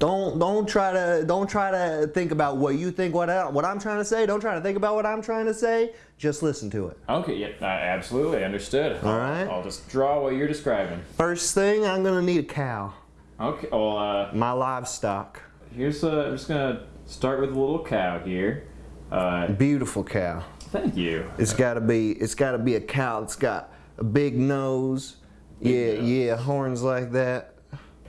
Don't don't try to don't try to think about what you think what I, what I'm trying to say. Don't try to think about what I'm trying to say. Just listen to it. Okay, yeah, absolutely, understood. All right. I'll just draw what you're describing. First thing, I'm gonna need a cow. Okay, well, uh, My livestock. here's, uh, I'm just gonna start with a little cow here. Uh, Beautiful cow. thank you. It's gotta be it's gotta be a cow that's got a big nose. yeah, nose. yeah, horns like that.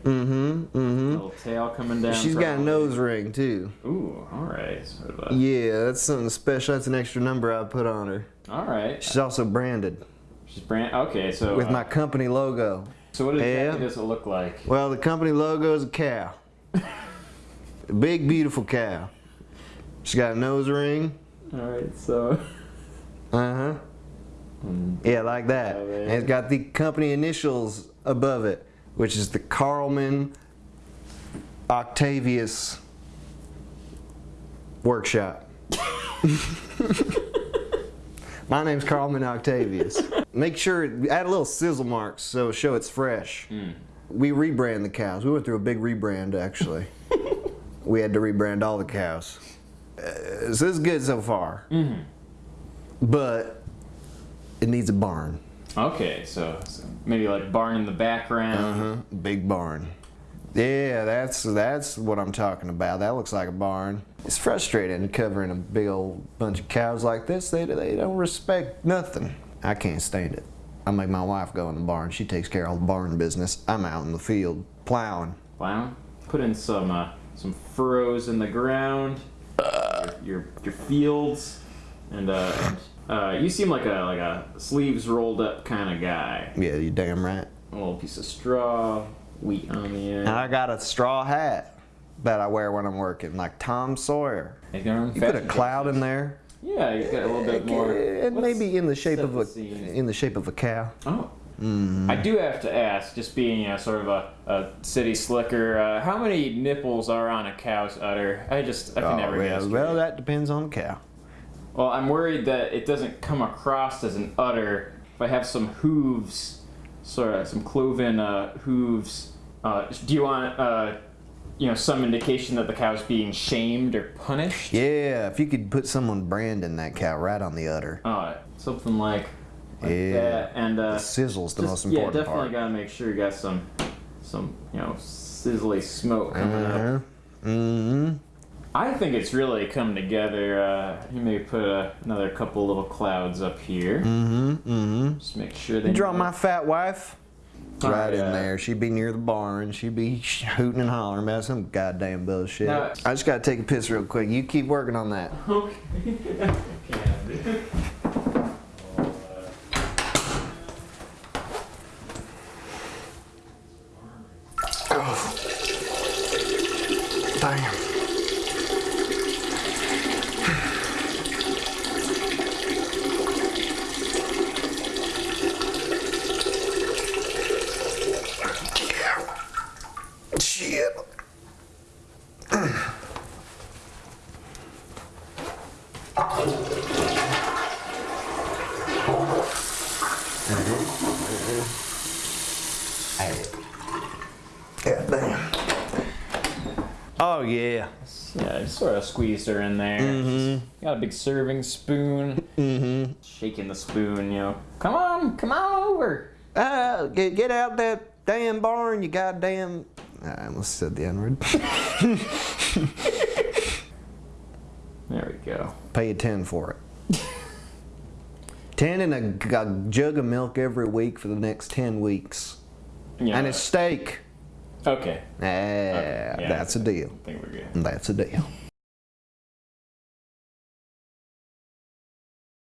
Mm-hmm. Mm-hmm. Little tail coming down. She's got a nose ring too. Ooh, alright. Sort of Yeah, that's something special. That's an extra number I put on her. Alright. She's also branded She's brand. Okay, so. with uh, my company logo. So what exactly Yeah. does it look like? Well, the company logo is a cow. a big, beautiful cow. She's got a nose ring. Alright, so. Uh huh. Yeah, like that. Oh. And it's got the company initials above it, which is the Carlman Octavius Workshop. My name's Carlman Octavius. Make sure, add a little sizzle marks so show it's fresh. We rebrand the cows. We went through a big rebrand actually. we had to rebrand all the cows. Uh, so it's good so far. But it needs a barn. Okay, so, so maybe like barn in the background. Uh-huh. Big barn. Yeah, that's that's what I'm talking about. That looks like a barn. It's frustrating covering a big old bunch of cows like this. They they don't respect nothing. I can't stand it. I make my wife go in the barn. She takes care of all the barn business. I'm out in the field plowing. Plowing. Put in some uh, some furrows in the ground. your, your your fields, and uh, uh, you seem like a like a sleeves rolled up kind of guy. Yeah, you damn right. A little piece of straw, wheat on the end. And I got a straw hat that I wear when I'm working, like Tom Sawyer. Make your own You put a cloud in there. Yeah, you got a little bit more. and maybe in the shape of a scene. in the shape of a cow. Oh. Mm-hmm. I do have to ask, just being a sort of a, a city slicker, uh, how many nipples are on a cow's udder? I just, I can never Oh, well, guess. well, that depends on the cow. Well, I'm worried that it doesn't come across as an udder if I have some hooves, sort of some cloven uh, hooves. Uh, do you want, uh, you know, some indication that the cow's being shamed or punished? Yeah, if you could put someone branding that cow right on the udder. Uh, something like, like Yeah. that. And uh, The sizzle's the just- most important Yeah, definitely part. gotta make sure you got some, some, you know, sizzly smoke coming up. Uh-huh. Mm-hmm. I think it's really come together. Uh, you may put uh, another couple little clouds up here. Mm-hmm. Mm-hmm. Just make sure they You draw my fat wife All right right, in uh, there. She'd be near the barn. She'd be hooting and hollering about some goddamn bullshit. No. I just gotta take a piss real quick. You keep working on that. Okay. Yeah, damn. Oh yeah. Yeah, just sort of squeezed her in there. Just got a big serving spoon. Mm-hmm. Shaking the spoon, you know. Come on, come on over. Ah, get, get out that damn barn, you goddamn. I almost said the N word. Go. Pay a 10 for it. 10 and a jug of milk every week for the next 10 weeks. Yeah. And a steak. okay. Ah, yeah. that's a deal. I think we're good. That's a deal.